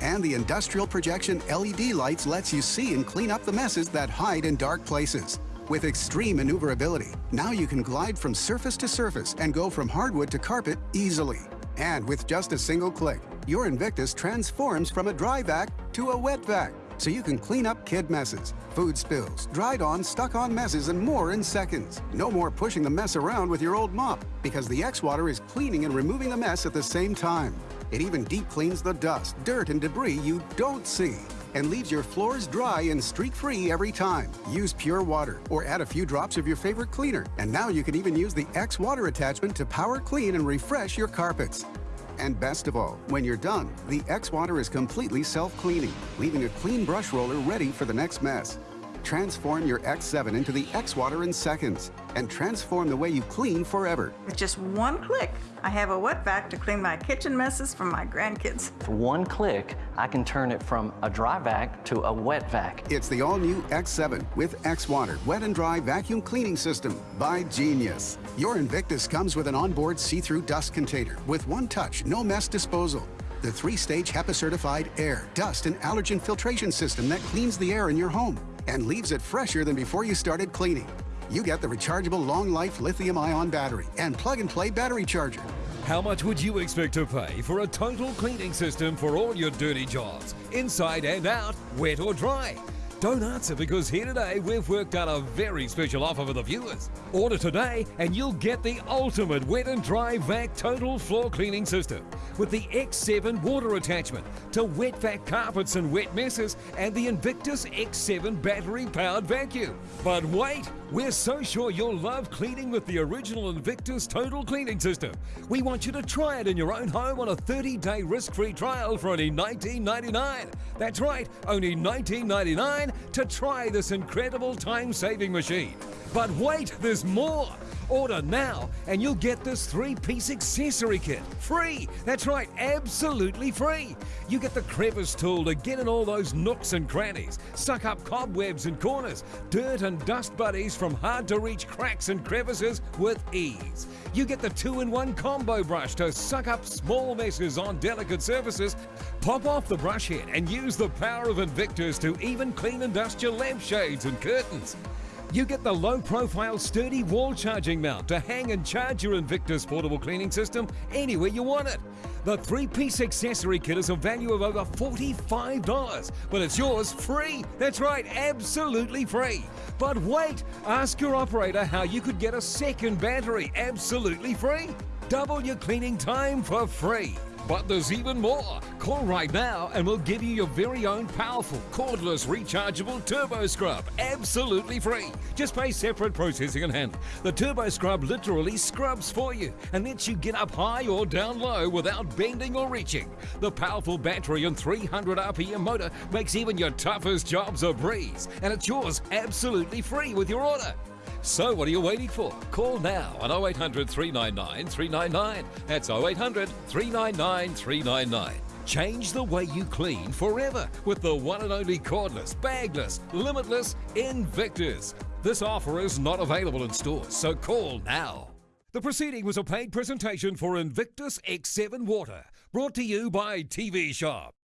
And the industrial projection LED lights lets you see and clean up the messes that hide in dark places. With extreme maneuverability, now you can glide from surface to surface and go from hardwood to carpet easily. And with just a single click, your Invictus transforms from a dry vac to a wet vac, so you can clean up kid messes, food spills, dried on, stuck on messes, and more in seconds. No more pushing the mess around with your old mop, because the X-Water is cleaning and removing the mess at the same time. It even deep cleans the dust, dirt, and debris you don't see and leaves your floors dry and streak-free every time. Use pure water or add a few drops of your favorite cleaner. And now you can even use the X water attachment to power clean and refresh your carpets. And best of all, when you're done, the X water is completely self-cleaning, leaving a clean brush roller ready for the next mess. Transform your X7 into the X-Water in seconds and transform the way you clean forever. With just one click, I have a wet vac to clean my kitchen messes from my grandkids. For one click, I can turn it from a dry vac to a wet vac. It's the all-new X7 with X-Water wet and dry vacuum cleaning system by Genius. Your Invictus comes with an onboard see-through dust container with one touch, no mess disposal. The three-stage HEPA-certified air, dust, and allergen filtration system that cleans the air in your home and leaves it fresher than before you started cleaning. You get the rechargeable long-life lithium-ion battery and plug-and-play battery charger. How much would you expect to pay for a total cleaning system for all your dirty jobs, inside and out, wet or dry? Don't answer because here today we've worked out a very special offer for the viewers. Order today and you'll get the ultimate wet and dry vac total floor cleaning system with the X7 water attachment to wet vac carpets and wet messes and the Invictus X7 battery powered vacuum. But wait, we're so sure you'll love cleaning with the original Invictus total cleaning system. We want you to try it in your own home on a 30 day risk free trial for only $19.99. That's right, only $19.99 to try this incredible time-saving machine. But wait, there's more! Order now and you'll get this three-piece accessory kit. Free! That's right, absolutely free! You get the crevice tool to get in all those nooks and crannies, suck up cobwebs and corners, dirt and dust buddies from hard-to-reach cracks and crevices with ease. You get the two-in-one combo brush to suck up small messes on delicate surfaces. Pop off the brush head and use the power of Invictus to even clean and dust your lampshades and curtains. You get the low-profile sturdy wall charging mount to hang and charge your Invictus portable cleaning system anywhere you want it. The three-piece accessory kit is a value of over $45, but it's yours free. That's right, absolutely free. But wait, ask your operator how you could get a second battery absolutely free. Double your cleaning time for free. But there's even more. Call right now and we'll give you your very own powerful, cordless, rechargeable Turbo Scrub. Absolutely free. Just pay separate processing and handling. The Turbo Scrub literally scrubs for you and lets you get up high or down low without bending or reaching. The powerful battery and 300 RPM motor makes even your toughest jobs a breeze. And it's yours absolutely free with your order. So what are you waiting for? Call now on 0800 399 399. That's 0800 399 399. Change the way you clean forever with the one and only cordless, bagless, limitless Invictus. This offer is not available in stores, so call now. The proceeding was a paid presentation for Invictus X7 Water, brought to you by TV Shop.